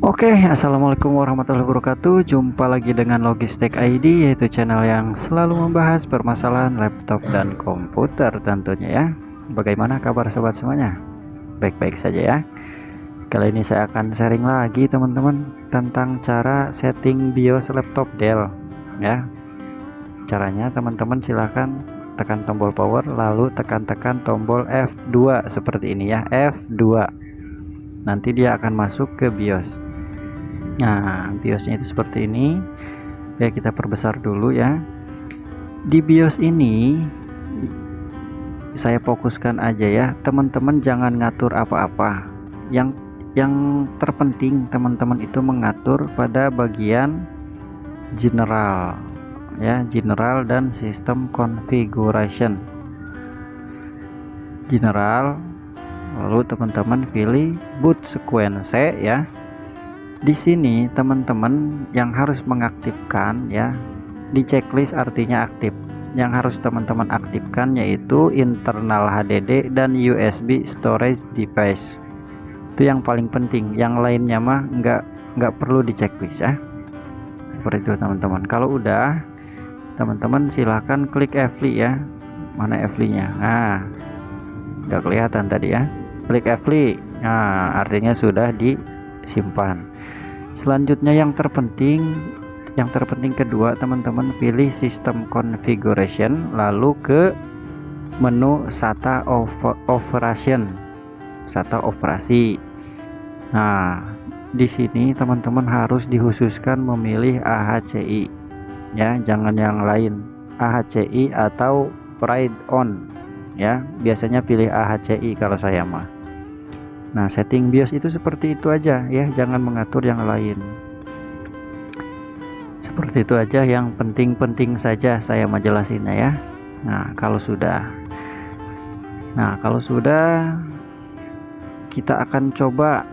Oke, Assalamualaikum warahmatullahi wabarakatuh. Jumpa lagi dengan Logistik ID, yaitu channel yang selalu membahas permasalahan laptop dan komputer tentunya ya. Bagaimana kabar sobat semuanya? Baik-baik saja ya. Kali ini saya akan sharing lagi teman-teman tentang cara setting BIOS laptop Dell ya. Caranya teman-teman silahkan tekan tombol power lalu tekan-tekan tombol F2 seperti ini ya, F2 nanti dia akan masuk ke BIOS. Nah BIOSnya itu seperti ini. Ya kita perbesar dulu ya. Di BIOS ini saya fokuskan aja ya. Teman-teman jangan ngatur apa-apa. Yang yang terpenting teman-teman itu mengatur pada bagian general ya. General dan sistem configuration. General lalu teman-teman pilih boot sequence ya. Di sini teman-teman yang harus mengaktifkan ya di checklist artinya aktif. Yang harus teman-teman aktifkan yaitu internal HDD dan USB storage device. Itu yang paling penting. Yang lainnya mah enggak enggak perlu di checklist ya. Seperti itu teman-teman. Kalau udah teman-teman silahkan klik Fly ya. Mana Fly nya nah enggak kelihatan tadi ya klik Fly nah artinya sudah disimpan. Selanjutnya yang terpenting yang terpenting kedua teman-teman pilih sistem configuration lalu ke menu SATA operation. SATA operasi. Nah di sini teman-teman harus dikhususkan memilih AHCI ya jangan yang lain. AHCI atau Pride on. Ya biasanya pilih AHCI kalau saya mah Nah, setting BIOS itu seperti itu aja ya, jangan mengatur yang lain. Seperti itu aja yang penting-penting saja saya mau jelasinnya ya. Nah, kalau sudah Nah, kalau sudah kita akan coba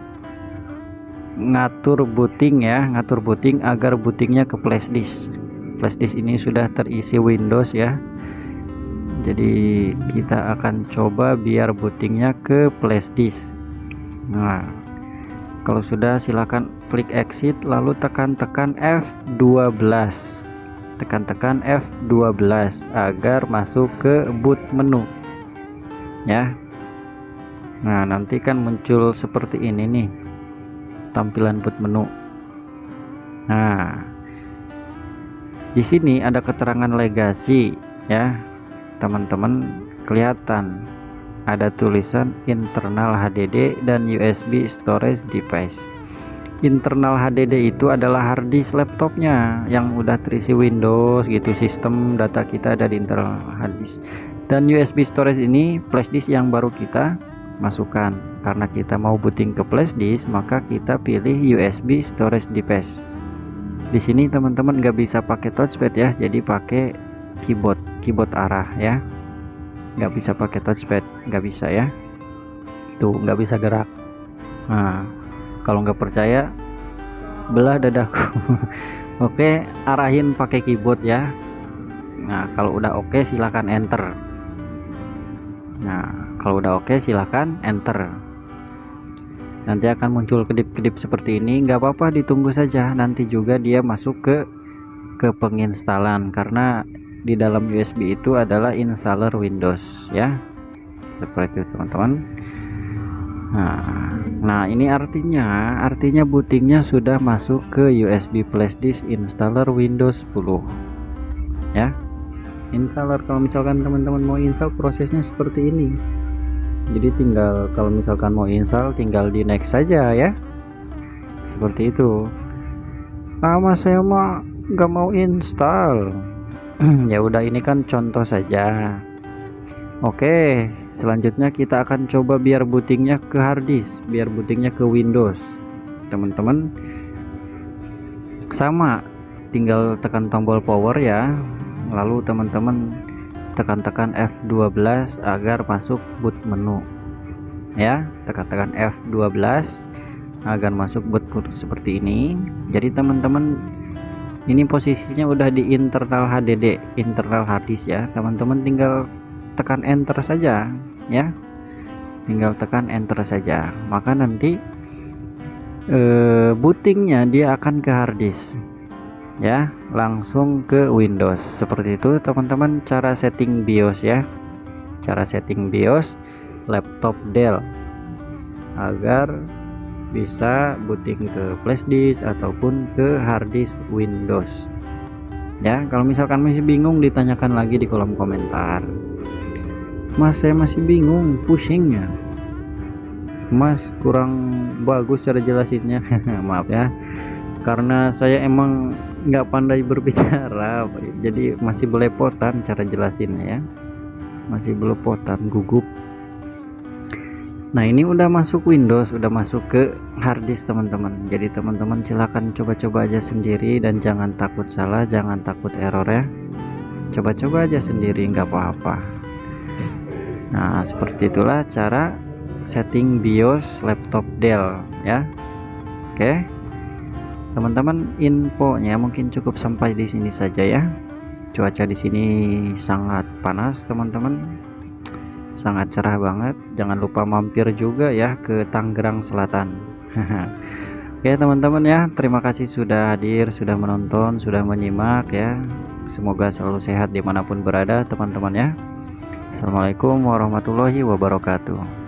ngatur booting ya, ngatur booting agar bootingnya ke flashdisk. Flashdisk ini sudah terisi Windows ya. Jadi kita akan coba biar bootingnya ke flashdisk Nah, kalau sudah silakan klik exit lalu tekan-tekan F12. Tekan-tekan F12 agar masuk ke boot menu. Ya. Nah, nanti kan muncul seperti ini nih. Tampilan boot menu. Nah, di sini ada keterangan legasi ya. Teman-teman kelihatan ada tulisan internal HDD dan USB storage device. Internal HDD itu adalah hard disk laptopnya yang udah terisi Windows gitu sistem data kita ada di internal hard disk. Dan USB storage ini flash disk yang baru kita masukkan. Karena kita mau booting ke flash disk maka kita pilih USB storage device. Di sini teman-teman nggak bisa pakai touchpad ya jadi pakai keyboard keyboard arah ya nggak bisa pakai touchpad nggak bisa ya. Tuh nggak bisa gerak. Nah kalau nggak percaya belah dadaku. Oke arahin pakai keyboard ya. Nah kalau udah oke silahkan enter. Nah kalau udah oke silahkan enter. Nanti akan muncul kedip-kedip seperti ini. Nggak apa-apa ditunggu saja. Nanti juga dia masuk ke ke penginstalan. Karena di dalam USB itu adalah installer Windows ya. Seperti itu teman-teman. Nah, nah ini artinya artinya bootingnya sudah masuk ke USB flash disk installer Windows 10 ya. Installer kalau misalkan teman-teman mau install prosesnya seperti ini. Jadi tinggal kalau misalkan mau install tinggal di next saja ya. Seperti itu. Ah mas saya mah nggak mau install ya udah ini kan contoh saja. Oke selanjutnya kita akan coba biar bootingnya ke harddisk biar bootingnya ke Windows. Teman-teman sama. Tinggal tekan tombol power ya. Lalu teman-teman tekan-tekan F12 agar masuk boot menu. Ya tekan-tekan F12 agar masuk boot seperti ini. Jadi teman-teman ini posisinya udah di internal HDD internal harddisk ya. Teman-teman tinggal tekan enter saja ya. Tinggal tekan enter saja. Maka nanti eh, bootingnya dia akan ke harddisk ya. Langsung ke Windows. Seperti itu teman-teman cara setting BIOS ya. Cara setting BIOS laptop Dell. Agar bisa booting ke flashdisk ataupun ke harddisk Windows. Ya kalau misalkan masih bingung ditanyakan lagi di kolom komentar. Mas saya masih bingung pusingnya mas kurang bagus cara jelasinnya. Maaf ya. Karena saya emang nggak pandai berbicara jadi masih belepotan cara jelasinnya ya. Masih belepotan gugup nah ini udah masuk Windows udah masuk ke harddisk teman-teman. Jadi teman-teman silahkan coba-coba aja sendiri dan jangan takut salah jangan takut error ya. Coba-coba aja sendiri nggak apa-apa. Nah seperti itulah cara setting BIOS laptop Dell ya. Oke. Teman-teman infonya mungkin cukup sampai di sini saja ya. Cuaca di sini sangat panas teman-teman sangat cerah banget. Jangan lupa mampir juga ya ke Tangerang Selatan. Oke teman-teman ya terima kasih sudah hadir sudah menonton sudah menyimak ya. Semoga selalu sehat di mana pun berada teman-teman ya. Assalamualaikum warahmatullahi wabarakatuh